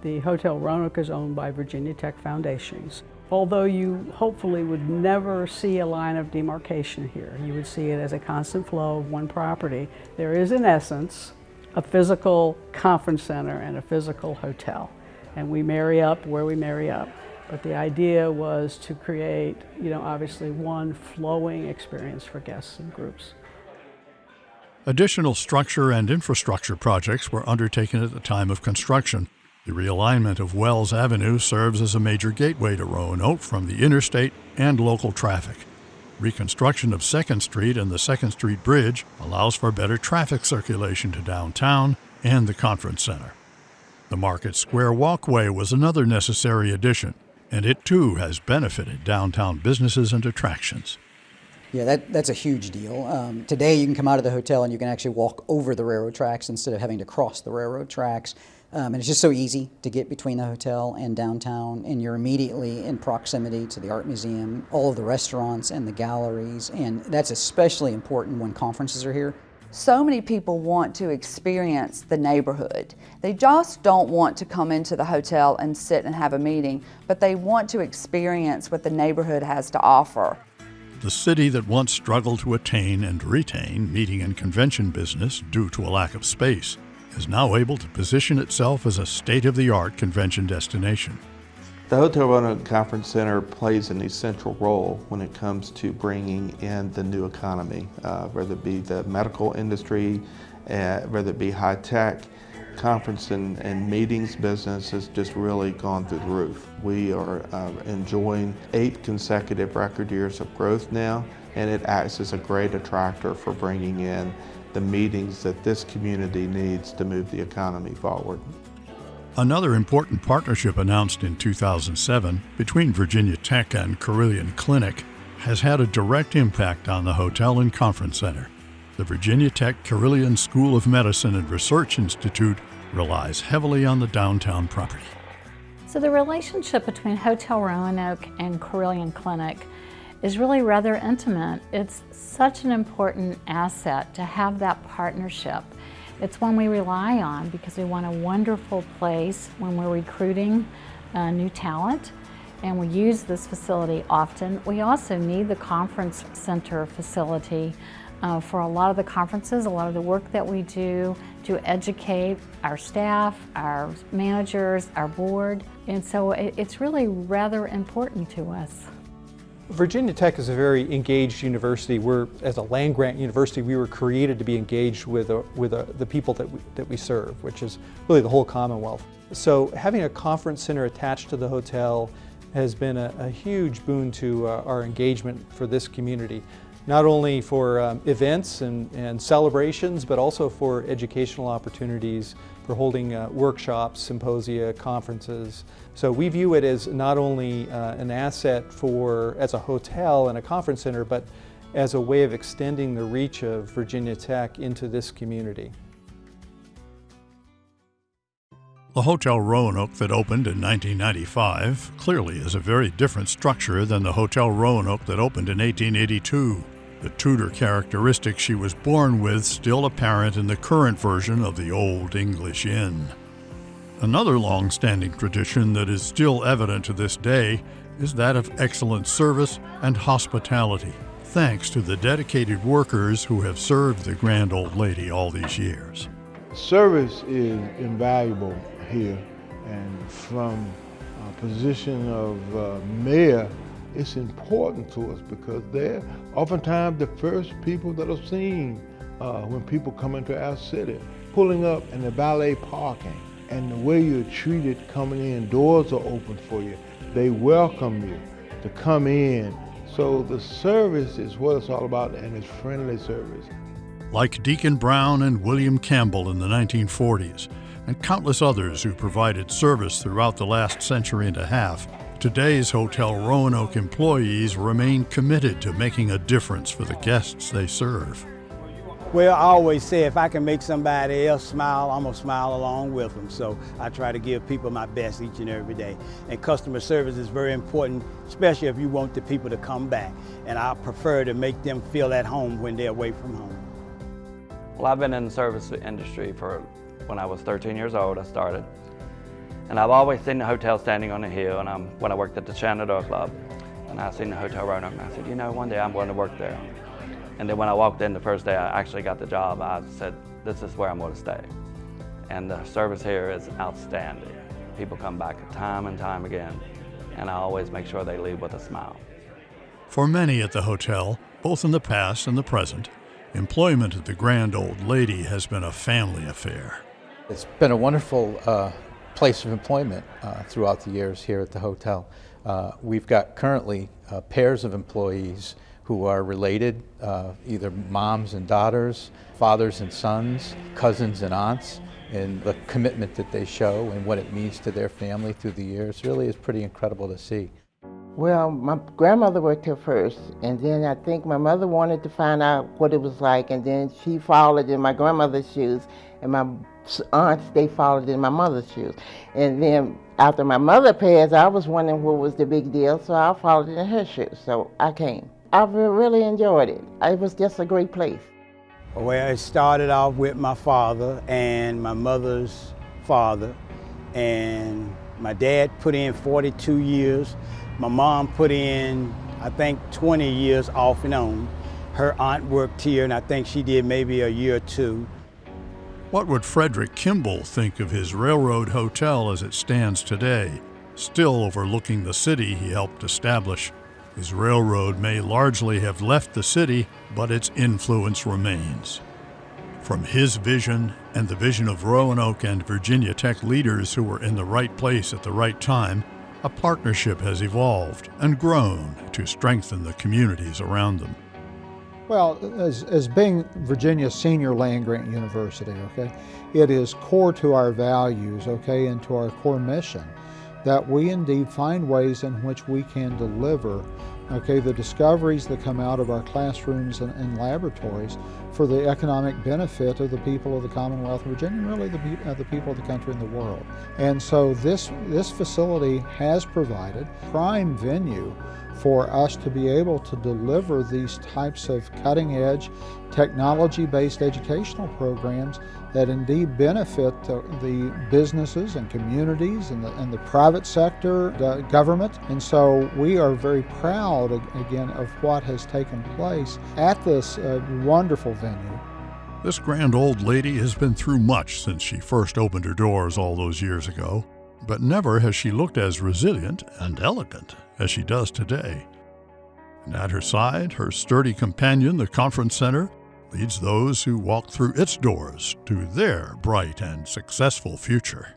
The Hotel Roanoke is owned by Virginia Tech Foundations. Although you hopefully would never see a line of demarcation here, you would see it as a constant flow of one property. There is, in essence, a physical conference center and a physical hotel and we marry up where we marry up. But the idea was to create, you know, obviously one flowing experience for guests and groups. Additional structure and infrastructure projects were undertaken at the time of construction. The realignment of Wells Avenue serves as a major gateway to Roanoke from the interstate and local traffic. Reconstruction of 2nd Street and the 2nd Street Bridge allows for better traffic circulation to downtown and the conference center. The Market Square Walkway was another necessary addition, and it too has benefited downtown businesses and attractions. Yeah, that, that's a huge deal. Um, today you can come out of the hotel and you can actually walk over the railroad tracks instead of having to cross the railroad tracks. Um, and it's just so easy to get between the hotel and downtown, and you're immediately in proximity to the art museum, all of the restaurants and the galleries, and that's especially important when conferences are here. So many people want to experience the neighborhood. They just don't want to come into the hotel and sit and have a meeting, but they want to experience what the neighborhood has to offer. The city that once struggled to attain and retain meeting and convention business due to a lack of space is now able to position itself as a state-of-the-art convention destination. The Hotel Roanoke Conference Center plays an essential role when it comes to bringing in the new economy, uh, whether it be the medical industry, uh, whether it be high tech. Conference and, and, meetings business has just really gone through the roof. We are uh, enjoying eight consecutive record years of growth now, and it acts as a great attractor for bringing in the meetings that this community needs to move the economy forward. Another important partnership announced in 2007 between Virginia Tech and Carilion Clinic has had a direct impact on the hotel and conference center. The Virginia Tech Carilion School of Medicine and Research Institute relies heavily on the downtown property. So the relationship between Hotel Roanoke and Carilion Clinic is really rather intimate. It's such an important asset to have that partnership. It's one we rely on because we want a wonderful place when we're recruiting uh, new talent and we use this facility often. We also need the conference center facility uh, for a lot of the conferences, a lot of the work that we do to educate our staff, our managers, our board. And so it, it's really rather important to us. Virginia Tech is a very engaged university. We're, as a land-grant university, we were created to be engaged with, uh, with uh, the people that we, that we serve, which is really the whole Commonwealth. So having a conference center attached to the hotel has been a, a huge boon to uh, our engagement for this community. Not only for um, events and, and celebrations, but also for educational opportunities for holding uh, workshops, symposia, conferences. So we view it as not only uh, an asset for as a hotel and a conference center, but as a way of extending the reach of Virginia Tech into this community. The Hotel Roanoke that opened in 1995 clearly is a very different structure than the Hotel Roanoke that opened in 1882 the Tudor characteristics she was born with still apparent in the current version of the Old English Inn. Another long-standing tradition that is still evident to this day is that of excellent service and hospitality, thanks to the dedicated workers who have served the grand old lady all these years. Service is invaluable here, and from a position of uh, mayor, it's important to us because they're oftentimes the first people that are seen uh, when people come into our city, pulling up in the valet parking and the way you're treated coming in, doors are open for you. They welcome you to come in. So the service is what it's all about, and it's friendly service. Like Deacon Brown and William Campbell in the 1940s, and countless others who provided service throughout the last century and a half, today's Hotel Roanoke employees remain committed to making a difference for the guests they serve. Well, I always say if I can make somebody else smile, I'm gonna smile along with them. So I try to give people my best each and every day. And customer service is very important, especially if you want the people to come back. And I prefer to make them feel at home when they're away from home. Well, I've been in the service industry for when I was 13 years old, I started. And I've always seen the hotel standing on a hill, and I'm, when I worked at the Shenandoah Club, and I seen the Hotel Roanoke, and I said, you know, one day I'm going to work there. And then when I walked in the first day I actually got the job, I said, this is where I'm going to stay. And the service here is outstanding. People come back time and time again, and I always make sure they leave with a smile. For many at the hotel, both in the past and the present, employment at the Grand Old Lady has been a family affair. It's been a wonderful uh, place of employment uh, throughout the years here at the hotel. Uh, we've got currently uh, pairs of employees who are related, uh, either moms and daughters, fathers and sons, cousins and aunts, and the commitment that they show and what it means to their family through the years really is pretty incredible to see. Well, my grandmother worked here first, and then I think my mother wanted to find out what it was like, and then she followed in my grandmother's shoes, and my aunts, they followed in my mother's shoes. And then after my mother passed, I was wondering what was the big deal, so I followed in her shoes, so I came. I really enjoyed it. It was just a great place. Well, it started off with my father and my mother's father. And my dad put in 42 years. My mom put in, I think, 20 years off and on. Her aunt worked here, and I think she did maybe a year or two. What would Frederick Kimball think of his railroad hotel as it stands today, still overlooking the city he helped establish? His railroad may largely have left the city, but its influence remains. From his vision and the vision of Roanoke and Virginia Tech leaders who were in the right place at the right time, a partnership has evolved and grown to strengthen the communities around them. Well, as, as being Virginia's senior land grant university, okay, it is core to our values, okay, and to our core mission that we indeed find ways in which we can deliver okay, the discoveries that come out of our classrooms and, and, laboratories for the economic benefit of the people of the Commonwealth of Virginia, and really the, uh, the people of the country and the world. And so this, this facility has provided prime venue for us to be able to deliver these types of cutting edge technology-based educational programs that indeed benefit the, the, businesses and communities and the, and the private sector, the government. And so we are very proud, again, of what has taken place at this uh, wonderful venue. This grand old lady has been through much since she first opened her doors all those years ago, but never has she looked as resilient and elegant as she does today. And at her side, her sturdy companion, the Conference Center, leads those who walk through its doors to their bright and successful future.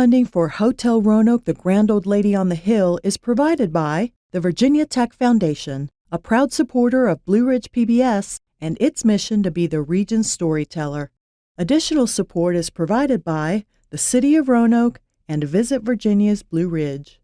Funding for Hotel Roanoke, the Grand Old Lady on the Hill, is provided by the Virginia Tech Foundation, a proud supporter of Blue Ridge PBS and its mission to be the region's storyteller. Additional support is provided by the City of Roanoke and Visit Virginia's Blue Ridge.